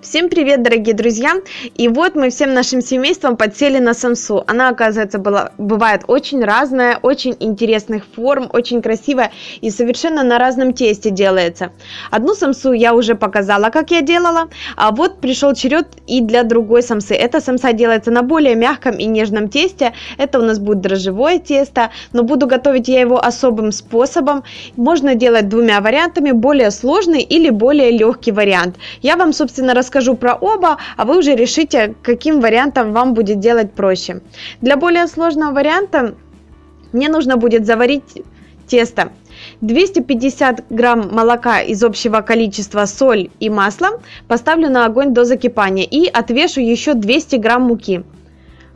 Всем привет, дорогие друзья! И вот мы всем нашим семейством подсели на самсу. Она, оказывается, была, бывает очень разная, очень интересных форм, очень красивая и совершенно на разном тесте делается. Одну самсу я уже показала, как я делала, а вот пришел черед и для другой самсы. Эта самса делается на более мягком и нежном тесте. Это у нас будет дрожжевое тесто, но буду готовить я его особым способом. Можно делать двумя вариантами, более сложный или более легкий вариант. Я вам, собственно, расскажу расскажу про оба, а вы уже решите, каким вариантом вам будет делать проще. Для более сложного варианта мне нужно будет заварить тесто. 250 грамм молока из общего количества соль и масло поставлю на огонь до закипания и отвешу еще 200 грамм муки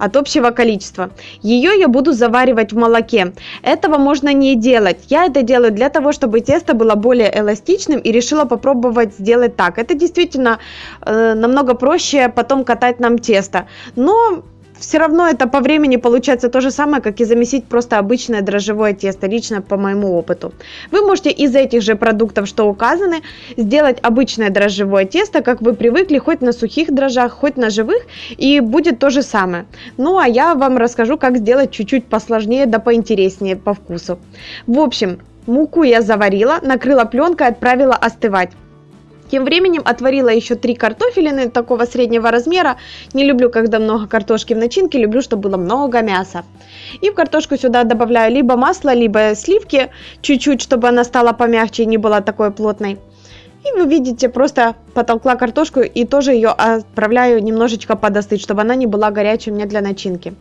от общего количества. Ее я буду заваривать в молоке. Этого можно не делать. Я это делаю для того, чтобы тесто было более эластичным и решила попробовать сделать так. Это действительно э, намного проще потом катать нам тесто. Но все равно это по времени получается то же самое, как и замесить просто обычное дрожжевое тесто, лично по моему опыту. Вы можете из этих же продуктов, что указаны, сделать обычное дрожжевое тесто, как вы привыкли, хоть на сухих дрожжах, хоть на живых, и будет то же самое. Ну, а я вам расскажу, как сделать чуть-чуть посложнее, да поинтереснее по вкусу. В общем, муку я заварила, накрыла пленкой, отправила остывать. Тем временем отварила еще три картофелины такого среднего размера. Не люблю, когда много картошки в начинке, люблю, чтобы было много мяса. И в картошку сюда добавляю либо масло, либо сливки, чуть-чуть, чтобы она стала помягче и не была такой плотной. И вы видите, просто потолкла картошку и тоже ее отправляю немножечко подостыть, чтобы она не была горячей у меня для начинки.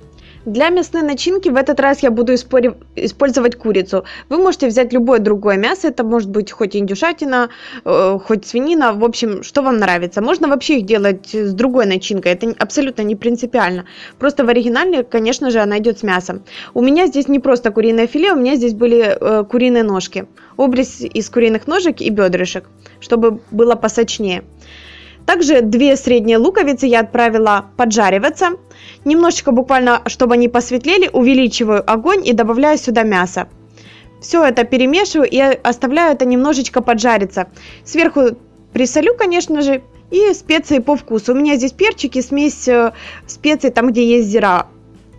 Для мясной начинки в этот раз я буду использовать курицу. Вы можете взять любое другое мясо, это может быть хоть индюшатина, э, хоть свинина, в общем, что вам нравится. Можно вообще их делать с другой начинкой, это абсолютно не принципиально. Просто в оригинале, конечно же, она идет с мясом. У меня здесь не просто куриное филе, у меня здесь были э, куриные ножки. Обрез из куриных ножек и бедрышек, чтобы было посочнее. Также две средние луковицы я отправила поджариваться. Немножечко буквально, чтобы они посветлели, увеличиваю огонь и добавляю сюда мясо. Все это перемешиваю и оставляю это немножечко поджариться. Сверху присолю, конечно же, и специи по вкусу. У меня здесь перчики, смесь э, специй там, где есть зира,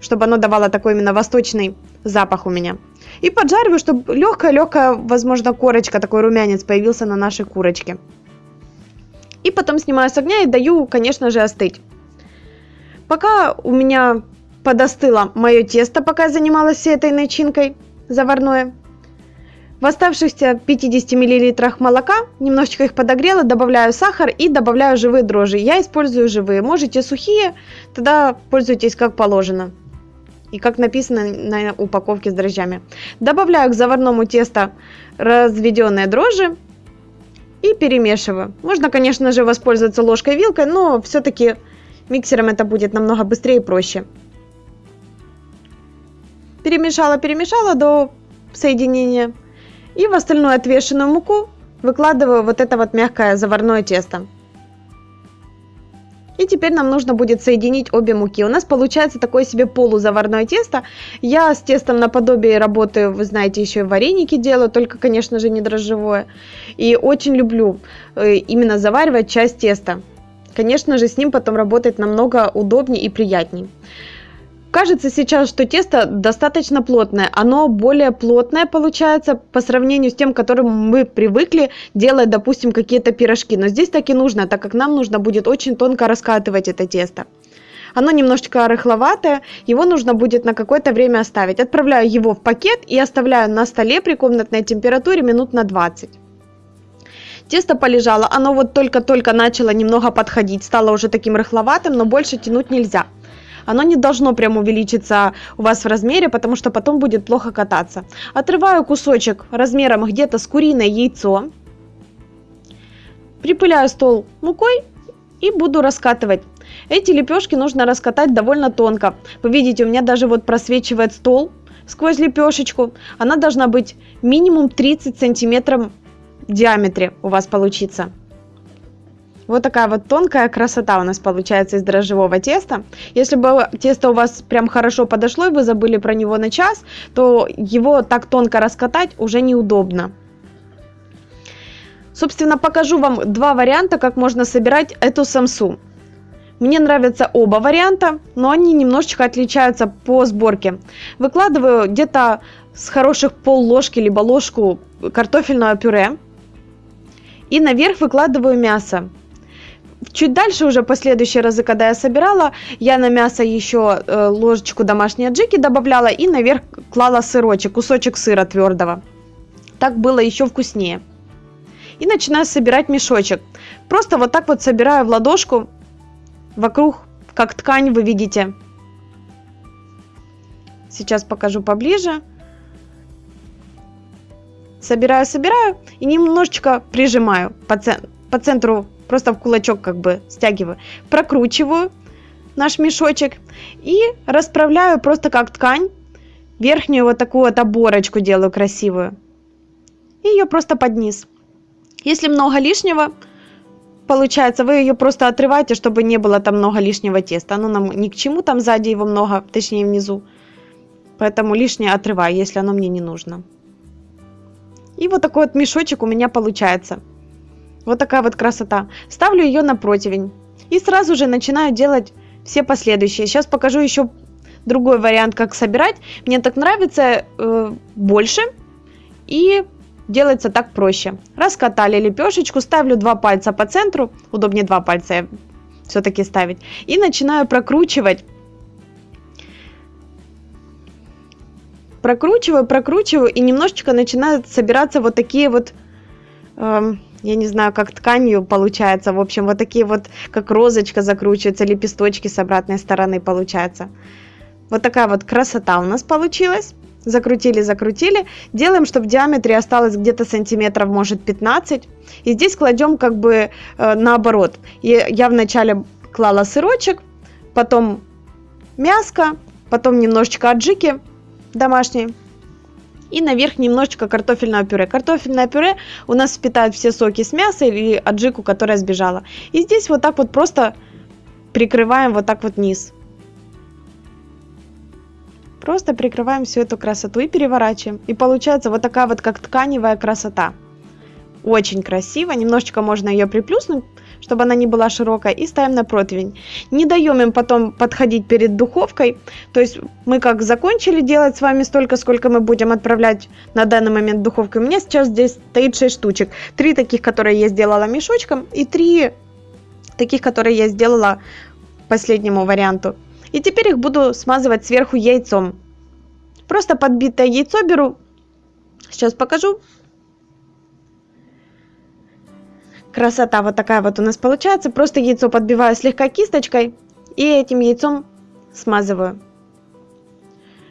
чтобы оно давало такой именно восточный запах у меня. И поджариваю, чтобы легкая-легкая, возможно, корочка, такой румянец появился на нашей курочке. И потом снимаю с огня и даю, конечно же, остыть. Пока у меня подостыло мое тесто, пока я занималась всей этой начинкой заварное, в оставшихся 50 мл молока немножечко их подогрела, добавляю сахар и добавляю живые дрожжи. Я использую живые. Можете сухие, тогда пользуйтесь как положено. И как написано на упаковке с дрожжами. Добавляю к заварному тесту разведенные дрожжи и перемешиваю. Можно, конечно же, воспользоваться ложкой-вилкой, но все-таки миксером это будет намного быстрее и проще. Перемешала, перемешала до соединения. И в остальную отвешенную муку выкладываю вот это вот мягкое заварное тесто. И теперь нам нужно будет соединить обе муки. У нас получается такое себе полузаварное тесто. Я с тестом наподобие работаю, вы знаете, еще и вареники делаю, только, конечно же, не дрожжевое. И очень люблю э, именно заваривать часть теста. Конечно же, с ним потом работать намного удобнее и приятнее. Кажется сейчас, что тесто достаточно плотное. Оно более плотное получается по сравнению с тем, к которым мы привыкли делать, допустим, какие-то пирожки. Но здесь так и нужно, так как нам нужно будет очень тонко раскатывать это тесто. Оно немножечко рыхловатое, его нужно будет на какое-то время оставить. Отправляю его в пакет и оставляю на столе при комнатной температуре минут на 20. Тесто полежало, оно вот только-только начало немного подходить, стало уже таким рыхловатым, но больше тянуть нельзя оно не должно прям увеличиться у вас в размере, потому что потом будет плохо кататься. Отрываю кусочек размером где-то с куриное яйцо, припыляю стол мукой и буду раскатывать. Эти лепешки нужно раскатать довольно тонко. Вы видите, у меня даже вот просвечивает стол сквозь лепешечку. Она должна быть минимум 30 сантиметров в диаметре у вас получится. Вот такая вот тонкая красота у нас получается из дрожжевого теста. Если бы тесто у вас прям хорошо подошло и вы забыли про него на час, то его так тонко раскатать уже неудобно. Собственно, покажу вам два варианта, как можно собирать эту самсу. Мне нравятся оба варианта, но они немножечко отличаются по сборке. Выкладываю где-то с хороших пол ложки либо ложку картофельного пюре. И наверх выкладываю мясо. Чуть дальше, уже последующие разы, когда я собирала, я на мясо еще э, ложечку домашней аджики добавляла и наверх клала сырочек, кусочек сыра твердого. Так было еще вкуснее. И начинаю собирать мешочек. Просто вот так вот собираю в ладошку вокруг, как ткань вы видите. Сейчас покажу поближе. Собираю, собираю и немножечко прижимаю по, цен по центру просто в кулачок как бы стягиваю, прокручиваю наш мешочек и расправляю просто как ткань, верхнюю вот такую вот оборочку делаю красивую, и ее просто под низ. Если много лишнего, получается, вы ее просто отрываете, чтобы не было там много лишнего теста. Оно нам ни к чему, там сзади его много, точнее внизу. Поэтому лишнее отрываю, если оно мне не нужно. И вот такой вот мешочек у меня получается. Вот такая вот красота. Ставлю ее на противень. И сразу же начинаю делать все последующие. Сейчас покажу еще другой вариант, как собирать. Мне так нравится э, больше. И делается так проще. Раскатали лепешечку, ставлю два пальца по центру. Удобнее два пальца все-таки ставить. И начинаю прокручивать. Прокручиваю, прокручиваю. И немножечко начинают собираться вот такие вот... Э, я не знаю, как тканью получается. В общем, вот такие вот, как розочка закручивается, лепесточки с обратной стороны получается. Вот такая вот красота у нас получилась. Закрутили, закрутили. Делаем, чтобы в диаметре осталось где-то сантиметров, может, 15. И здесь кладем как бы э, наоборот. Я, я вначале клала сырочек, потом мяско, потом немножечко аджики домашней и наверх немножечко картофельного пюре. Картофельное пюре у нас впитает все соки с мяса или аджику, которая сбежала. И здесь вот так вот просто прикрываем вот так вот низ. Просто прикрываем всю эту красоту и переворачиваем. И получается вот такая вот как тканевая красота. Очень красиво. Немножечко можно ее приплюснуть, чтобы она не была широкая, и ставим на противень. Не даем им потом подходить перед духовкой. То есть мы как закончили делать с вами столько, сколько мы будем отправлять на данный момент в духовку. У меня сейчас здесь стоит 6 штучек. Три таких, которые я сделала мешочком, и три таких, которые я сделала последнему варианту. И теперь их буду смазывать сверху яйцом. Просто подбитое яйцо беру. Сейчас покажу. Красота вот такая вот у нас получается. Просто яйцо подбиваю слегка кисточкой и этим яйцом смазываю.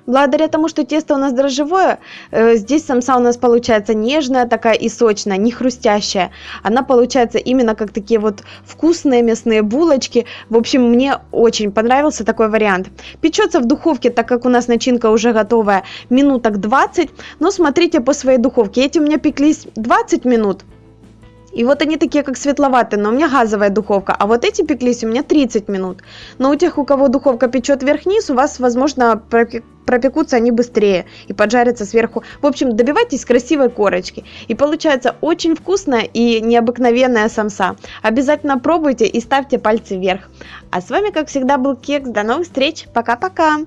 Благодаря тому, что тесто у нас дрожжевое, э, здесь самса у нас получается нежная такая и сочная, не хрустящая. Она получается именно как такие вот вкусные мясные булочки. В общем, мне очень понравился такой вариант. Печется в духовке, так как у нас начинка уже готовая, минуток 20. Но смотрите по своей духовке. Эти у меня пеклись 20 минут. И вот они такие, как светловатые, но у меня газовая духовка. А вот эти пеклись у меня 30 минут. Но у тех, у кого духовка печет вверх-вниз, у вас, возможно, пропекутся они быстрее и поджарятся сверху. В общем, добивайтесь красивой корочки. И получается очень вкусная и необыкновенная самса. Обязательно пробуйте и ставьте пальцы вверх. А с вами, как всегда, был Кекс. До новых встреч. Пока-пока.